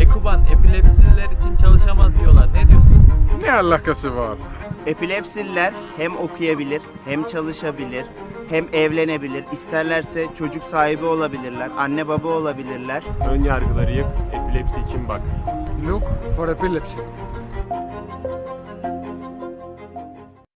Ekuban epilepsililer için çalışamaz diyorlar. Ne diyorsun? Ne alakası var? Epilepsililer hem okuyabilir, hem çalışabilir, hem evlenebilir. İsterlerse çocuk sahibi olabilirler, anne baba olabilirler. Ön yargıları yık, epilepsi için bak. Look for epilepsy.